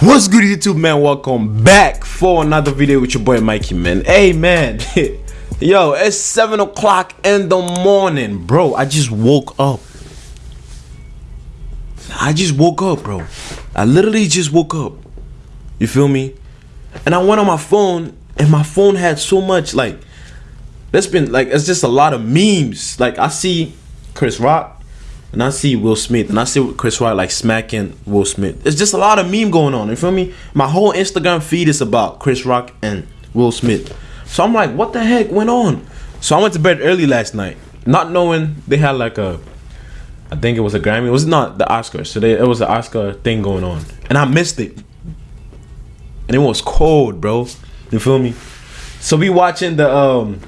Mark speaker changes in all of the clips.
Speaker 1: What's good YouTube man? Welcome back for another video with your boy Mikey man. Hey man, yo, it's 7 o'clock in the morning, bro. I just woke up. I just woke up, bro. I literally just woke up. You feel me? And I went on my phone and my phone had so much like there's been like it's just a lot of memes. Like I see Chris Rock and I see Will Smith, and I see Chris Rock like smacking Will Smith. It's just a lot of meme going on. You feel me? My whole Instagram feed is about Chris Rock and Will Smith. So I'm like, what the heck went on? So I went to bed early last night, not knowing they had like a, I think it was a Grammy. It was not the Oscars. So they, it was an Oscar thing going on, and I missed it. And it was cold, bro. You feel me? So we watching the um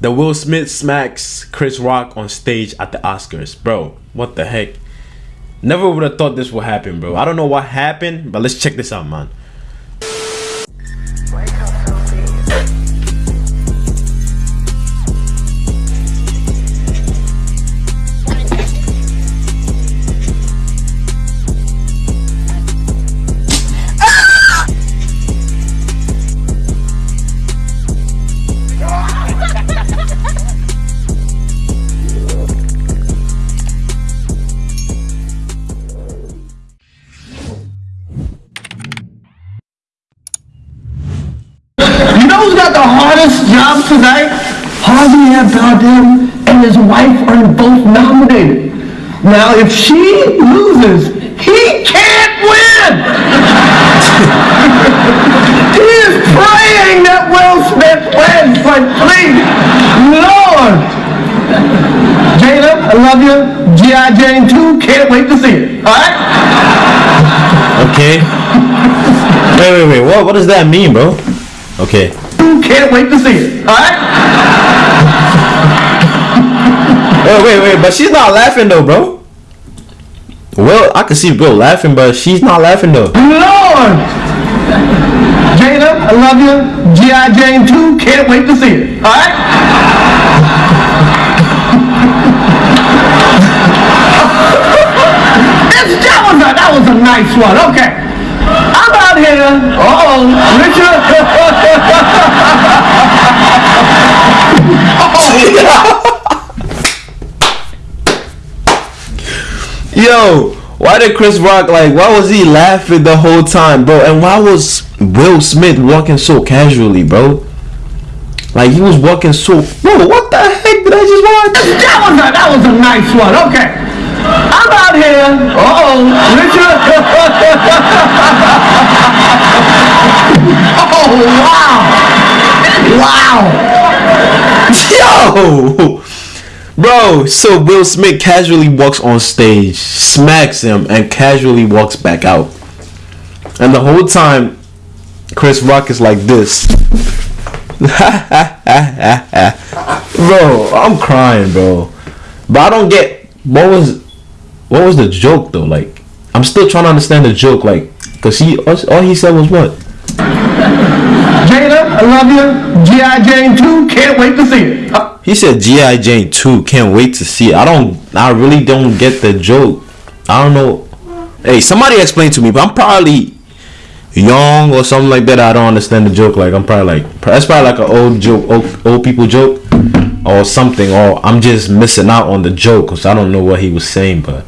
Speaker 1: the Will Smith smacks Chris Rock on stage at the Oscars. Bro, what the heck? Never would have thought this would happen, bro. I don't know what happened, but let's check this out, man.
Speaker 2: Know who's got the hardest job tonight? Javier Bardem and his wife are both nominated. Now, if she loses, he can't win. he is praying that Will Smith wins, but please, Lord. Jada, I love you. G.I. Jane 2, can't wait to see it. All right?
Speaker 1: Okay. wait, wait, wait. What, what does that mean, bro? Okay.
Speaker 2: Can't wait to see it. All right?
Speaker 1: Wait, wait, wait. But she's not laughing though, bro. Well, I can see Bill laughing, but she's not laughing though.
Speaker 2: Lord! Jada, I love you. G.I. Jane 2, can't wait to see it. All right? That's- that, was a, that was a nice one. Okay. I'm out here. Uh-oh. Richard.
Speaker 1: Yo, why did Chris Rock like? Why was he laughing the whole time, bro? And why was Will Smith walking so casually, bro? Like he was walking so. Bro, what the heck did I just watch?
Speaker 2: that, was a, that was a nice one. Okay. I'm out here. Uh-oh. Richard. oh, wow. Wow.
Speaker 1: Yo, bro. So Will Smith casually walks on stage, smacks him, and casually walks back out. And the whole time, Chris Rock is like this. bro, I'm crying, bro. But I don't get what was what was the joke though. Like, I'm still trying to understand the joke. Like, cause he all he said was what?
Speaker 2: Jada, I love you. G.I. Jane 2, can't wait to see it.
Speaker 1: He said GI Jane 2. Can't wait to see it. I don't. I really don't get the joke. I don't know. Hey, somebody explain to me. But I'm probably young or something like that. I don't understand the joke. Like I'm probably like that's probably like an old joke, old, old people joke, or something. Or I'm just missing out on the joke because I don't know what he was saying. But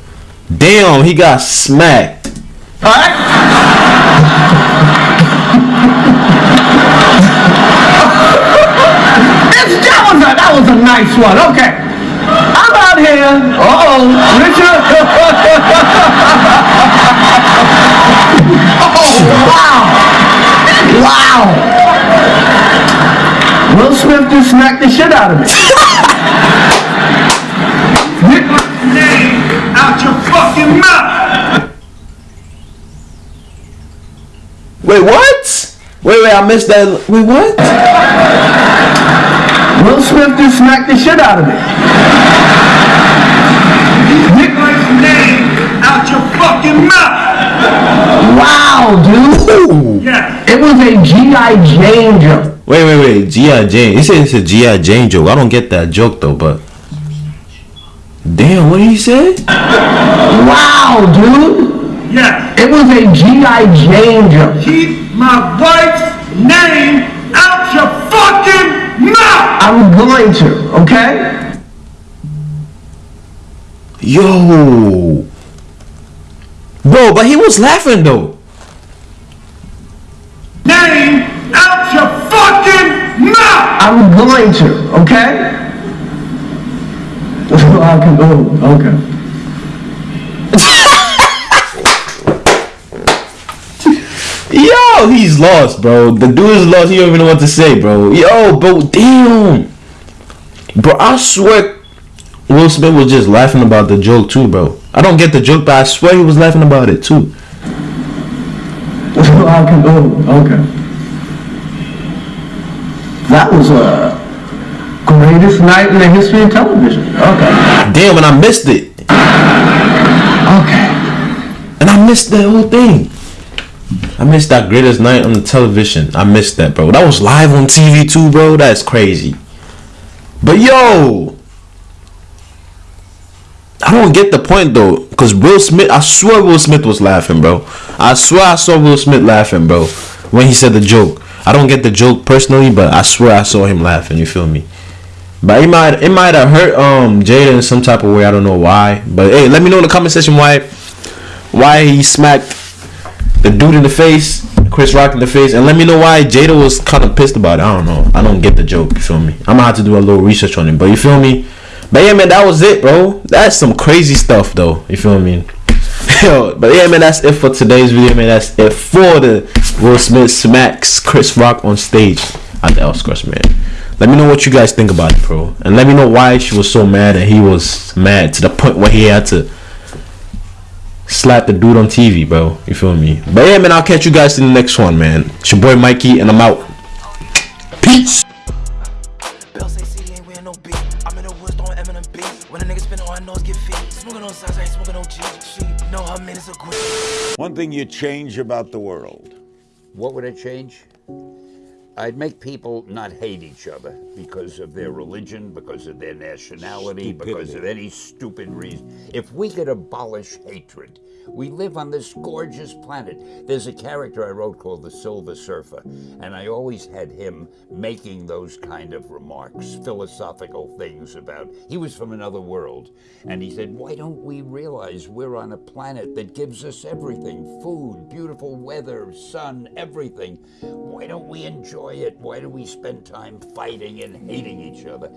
Speaker 1: damn, he got smacked.
Speaker 2: all right? That, was a, that was a nice one. Okay. I'm out here. Uh-oh. Richard. oh, wow. Wow. Will Smith just smacked the shit out of me.
Speaker 3: Get my name out your fucking mouth!
Speaker 1: Wait, what? Wait, wait, I missed that. Wait, what?
Speaker 2: Will Smith just smacked the shit out of me.
Speaker 3: Get my name out your fucking mouth!
Speaker 2: Wow, dude.
Speaker 3: Yeah.
Speaker 2: It was a G.I. Jane joke.
Speaker 1: Wait, wait, wait. G.I. Jane. He said it's a G.I. Jane joke. I don't get that joke though, but. Damn, what did he say?
Speaker 2: Wow, dude.
Speaker 3: Yeah.
Speaker 2: It was a G.I. Jane joke.
Speaker 3: Keep my wife's name out your fucking mouth!
Speaker 2: I'm going to, okay?
Speaker 1: Yo. Bro, but he was laughing though.
Speaker 3: Name out your fucking mouth!
Speaker 2: I'm going to, okay? I can, oh, okay.
Speaker 1: Yo, he's lost, bro. The dude is lost. He don't even know what to say, bro. Yo, bro, damn. Bro, I swear Will Smith was just laughing about the joke too, bro. I don't get the joke, but I swear he was laughing about it too.
Speaker 2: I can, oh, okay. That was a greatest night in the history of television. Okay.
Speaker 1: Damn, and I missed it.
Speaker 2: Okay.
Speaker 1: And I missed the whole thing. I missed that greatest night on the television. I missed that, bro. That was live on TV too, bro. That's crazy. But yo, I don't get the point though, because Will Smith. I swear Will Smith was laughing, bro. I swear I saw Will Smith laughing, bro, when he said the joke. I don't get the joke personally, but I swear I saw him laughing. You feel me? But it might it might have hurt um Jada in some type of way. I don't know why. But hey, let me know in the comment section why why he smacked the dude in the face, Chris Rock in the face, and let me know why Jada was kind of pissed about it. I don't know. I don't get the joke. You feel me? I'm gonna have to do a little research on it. But you feel me? But yeah, man, that was it, bro. That's some crazy stuff, though. You feel me? Yo, but yeah, man, that's it for today's video, man. That's it for the Will Smith smacks Chris Rock on stage at the Oscars, man. Let me know what you guys think about it, bro, and let me know why she was so mad and he was mad to the point where he had to slap the dude on TV, bro. You feel me? But yeah, man, I'll catch you guys in the next one, man. It's your boy Mikey, and I'm out. Peace.
Speaker 4: Bell say CD ain't wearing no beat. I'm in the woods throwing Eminem beats. When a nigga spin all I know is get feet. Smoking on sides, I ain't smoking no G. She know her man is a queen.
Speaker 5: One thing you change about the world.
Speaker 6: What would I change? I'd make people not hate each other because of their religion, because of their nationality, because of any stupid reason. If we could abolish hatred, we live on this gorgeous planet. There's a character I wrote called the Silver Surfer, and I always had him making those kind of remarks, philosophical things about. He was from another world, and he said, Why don't we realize we're on a planet that gives us everything food, beautiful weather, sun, everything? Why don't we enjoy it? Why do we spend time fighting and hating each other?